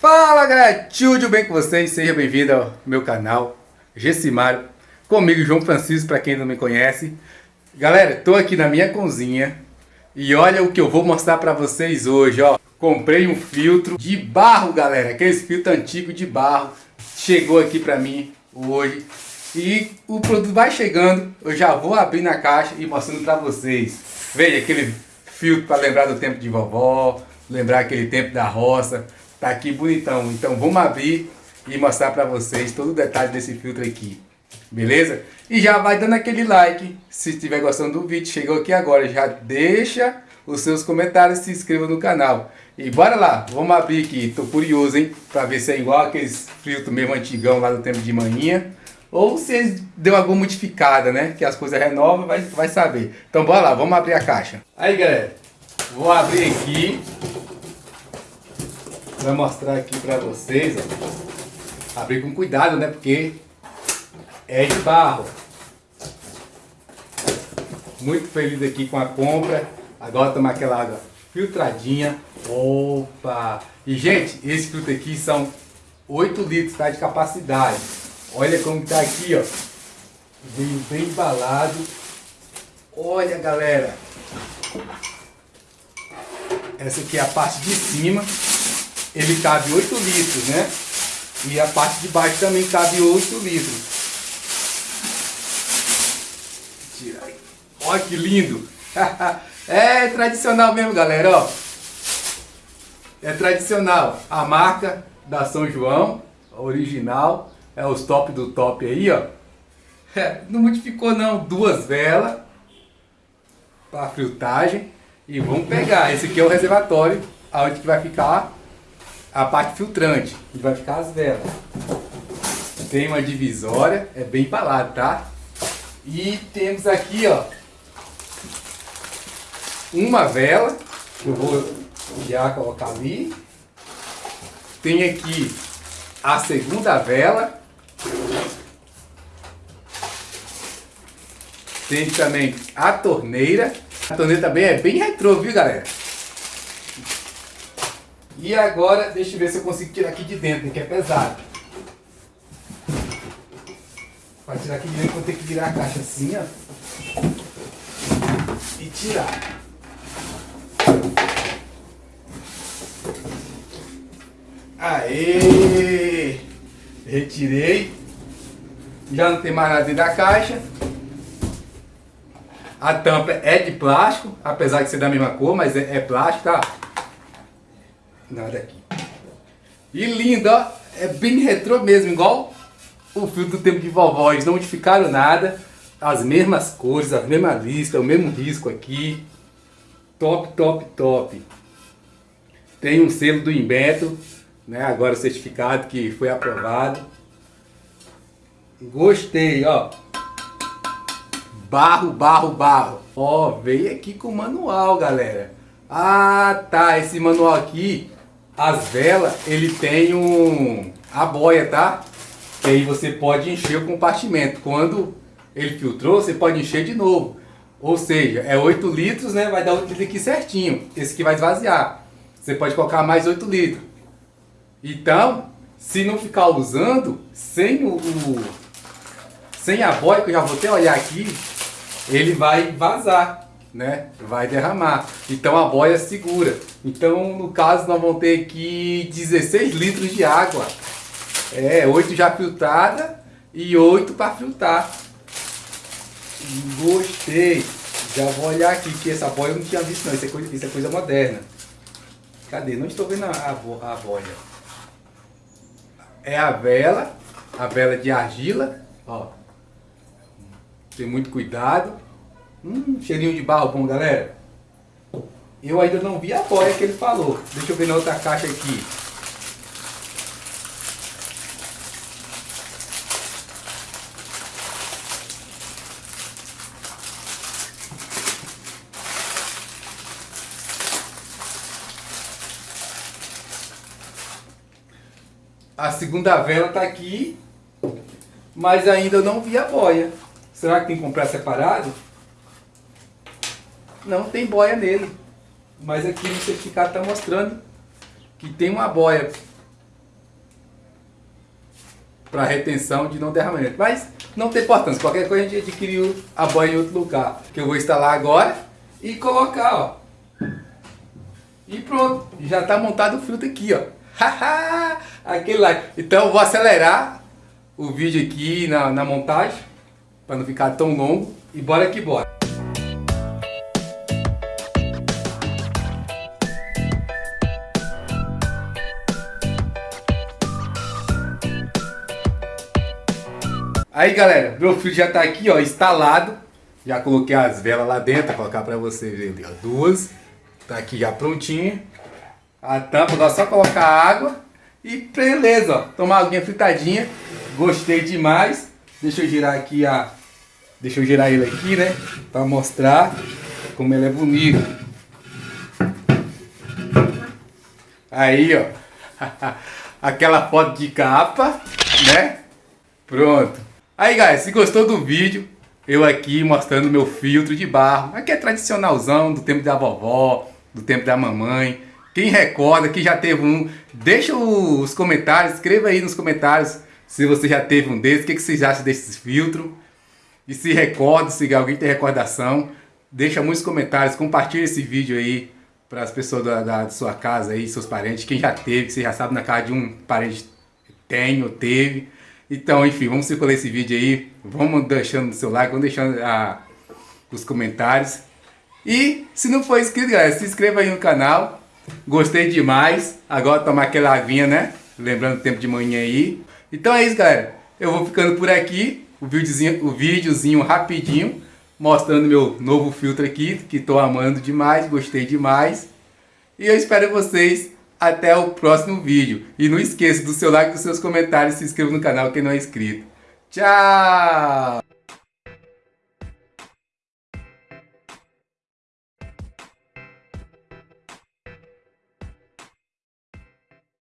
Fala galera, tudo bem com vocês? Seja bem-vindo ao meu canal Gessimário, comigo João Francisco, para quem não me conhece. Galera, estou aqui na minha cozinha e olha o que eu vou mostrar para vocês hoje, ó. Comprei um filtro de barro, galera, aqueles filtro antigo de barro. Chegou aqui para mim hoje e o produto vai chegando, eu já vou abrir na caixa e mostrando para vocês. Veja aquele filtro para lembrar do tempo de vovó, lembrar aquele tempo da roça. Tá aqui bonitão. Então vamos abrir e mostrar para vocês todo o detalhe desse filtro aqui. Beleza? E já vai dando aquele like. Se estiver gostando do vídeo, chegou aqui agora, já deixa os seus comentários se inscreva no canal. E bora lá, vamos abrir aqui. Tô curioso, hein? Pra ver se é igual aqueles filtros mesmo antigão lá do tempo de manhã. Ou se deu alguma modificada, né? Que as coisas renovam, vai, vai saber. Então bora lá, vamos abrir a caixa. Aí galera, vou abrir aqui Vou mostrar aqui pra vocês, ó. Abrir com cuidado, né? Porque é de barro. Muito feliz aqui com a compra. Agora tomar aquela água filtradinha. Opa! E, gente, esse filtro aqui são 8 litros tá, de capacidade. Olha como tá aqui, ó. Veio bem embalado. Olha, galera. Essa aqui é a parte de cima ele cabe 8 litros, né? E a parte de baixo também cabe 8 litros. Tira aí. Olha que lindo! é tradicional mesmo, galera, ó. É tradicional. A marca da São João, original, é os top do top aí, ó. É, não modificou não, duas velas para filtragem. E vamos pegar, esse aqui é o reservatório, aonde que vai ficar a parte filtrante, e vai ficar as velas. Tem uma divisória, é bem embalado, tá? E temos aqui, ó, uma vela, que eu vou já colocar ali. Tem aqui a segunda vela. Tem também a torneira. A torneira também é bem retrô, viu, galera? E agora, deixa eu ver se eu consigo tirar aqui de dentro, que é pesado. Para tirar aqui de dentro, vou ter que virar a caixa assim, ó. E tirar. Aê! Retirei. Já não tem mais nada dentro da caixa. A tampa é de plástico, apesar de ser da mesma cor, mas é, é plástico, tá? Nada aqui. E lindo, ó. É bem retrô mesmo, igual o filtro do tempo de vovó. Eles não modificaram nada. As mesmas cores, as mesmas listas, o mesmo risco aqui. Top, top, top. Tem um selo do Inbeto, né? Agora certificado que foi aprovado. Gostei, ó. Barro, barro, barro. Ó, veio aqui com o manual, galera. Ah, tá. Esse manual aqui as velas, ele tem um, a boia, tá? Que aí você pode encher o compartimento. Quando ele filtrou, você pode encher de novo. Ou seja, é 8 litros, né? Vai dar 8 litros aqui certinho. Esse aqui vai esvaziar. Você pode colocar mais 8 litros. Então, se não ficar usando, sem o, o sem a boia, que eu já vou até olhar aqui, ele vai vazar né? Vai derramar. Então a boia segura. Então no caso nós vamos ter aqui 16 litros de água. É, 8 já filtrada e 8 para filtrar. Gostei. Já vou olhar aqui que essa boia eu não tinha visto não. Isso é coisa, isso é coisa moderna. Cadê? Não estou vendo a, a, a boia. É a vela. A vela de argila. Ó. Tem muito cuidado. Hum, cheirinho de barro bom, galera. Eu ainda não vi a boia que ele falou. Deixa eu ver na outra caixa aqui. A segunda vela está aqui, mas ainda não vi a boia. Será que tem que comprar separado? Não tem boia nele. Mas aqui no certificado está mostrando que tem uma boia para retenção de não derramamento. Mas não tem importância, qualquer coisa a gente adquiriu a banha em outro lugar. Que eu vou instalar agora e colocar, ó. E pronto, já está montado o filtro aqui, ó. Aquele lá. Então vou acelerar o vídeo aqui na, na montagem, para não ficar tão longo. E bora que bora. Aí galera, meu filtro já tá aqui ó, instalado. Já coloquei as velas lá dentro, vou colocar pra vocês verem. Duas. Tá aqui já prontinho. A tampa, é só colocar água. E beleza, ó. Tomar alguinha fritadinha. Gostei demais. Deixa eu girar aqui a... Deixa eu girar ele aqui, né? Pra mostrar como ele é bonito. Aí, ó. Aquela foto de capa, né? Pronto. Aí, galera, se gostou do vídeo, eu aqui mostrando meu filtro de barro. Aqui é tradicionalzão, do tempo da vovó, do tempo da mamãe. Quem recorda, que já teve um, deixa os comentários, escreva aí nos comentários se você já teve um desses, o que, que vocês acham desses filtros. E se recorda, se alguém tem recordação, deixa muitos comentários, compartilha esse vídeo aí para as pessoas da, da, da, sua casa aí, seus parentes, quem já teve, que você já sabe na casa de um parente tem ou teve. Então, enfim, vamos circular esse vídeo aí. Vamos deixando o seu like, vamos deixando a, os comentários. E se não for inscrito, galera, se inscreva aí no canal. Gostei demais. Agora tomar aquela aguinha, né? Lembrando o tempo de manhã aí. Então é isso, galera. Eu vou ficando por aqui. O videozinho, o videozinho rapidinho. Mostrando meu novo filtro aqui. Que estou amando demais. Gostei demais. E eu espero vocês até o próximo vídeo. E não esqueça do seu like, dos seus comentários, se inscreva no canal quem não é inscrito. Tchau!